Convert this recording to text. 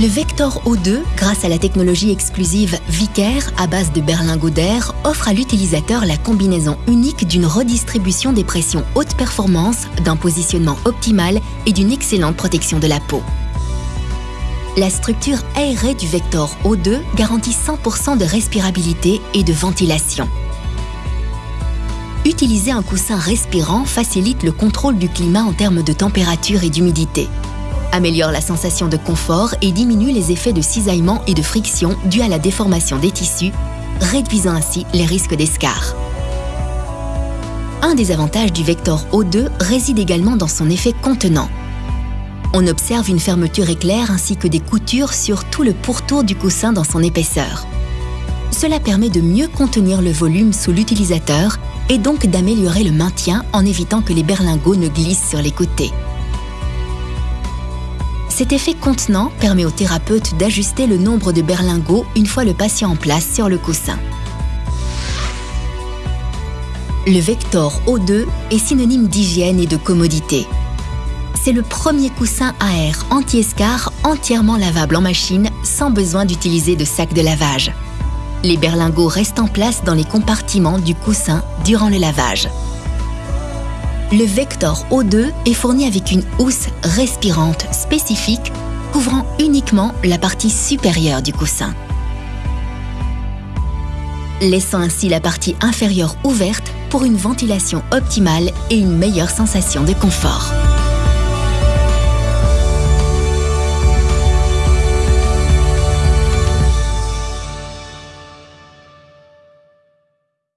Le Vector O2, grâce à la technologie exclusive Vicair à base de berlingot d'air, offre à l'utilisateur la combinaison unique d'une redistribution des pressions haute performance, d'un positionnement optimal et d'une excellente protection de la peau. La structure aérée du Vector O2 garantit 100% de respirabilité et de ventilation. Utiliser un coussin respirant facilite le contrôle du climat en termes de température et d'humidité améliore la sensation de confort et diminue les effets de cisaillement et de friction dus à la déformation des tissus, réduisant ainsi les risques d'escarre. Un des avantages du Vector O2 réside également dans son effet contenant. On observe une fermeture éclair ainsi que des coutures sur tout le pourtour du coussin dans son épaisseur. Cela permet de mieux contenir le volume sous l'utilisateur et donc d'améliorer le maintien en évitant que les berlingots ne glissent sur les côtés. Cet effet contenant permet au thérapeute d'ajuster le nombre de berlingots une fois le patient en place sur le coussin. Le Vector O2 est synonyme d'hygiène et de commodité. C'est le premier coussin à air anti-escar entièrement lavable en machine sans besoin d'utiliser de sac de lavage. Les berlingots restent en place dans les compartiments du coussin durant le lavage le Vector O2 est fourni avec une housse respirante spécifique couvrant uniquement la partie supérieure du coussin. Laissant ainsi la partie inférieure ouverte pour une ventilation optimale et une meilleure sensation de confort.